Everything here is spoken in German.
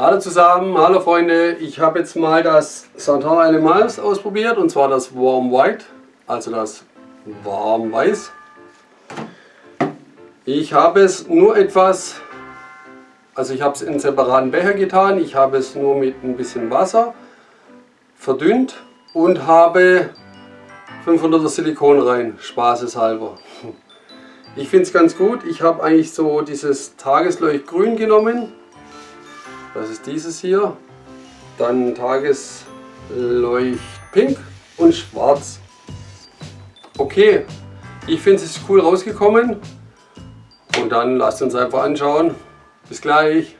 Hallo zusammen, hallo Freunde, ich habe jetzt mal das Santal Animals ausprobiert und zwar das Warm White, also das Warm Weiß. Ich habe es nur etwas, also ich habe es in separaten Becher getan, ich habe es nur mit ein bisschen Wasser verdünnt und habe 500er Silikon rein, spaßeshalber. Ich finde es ganz gut, ich habe eigentlich so dieses Tagesleuchtgrün genommen das ist dieses hier. Dann Tagesleuchtpink und schwarz. Okay, ich finde es ist cool rausgekommen. Und dann lasst uns einfach anschauen. Bis gleich.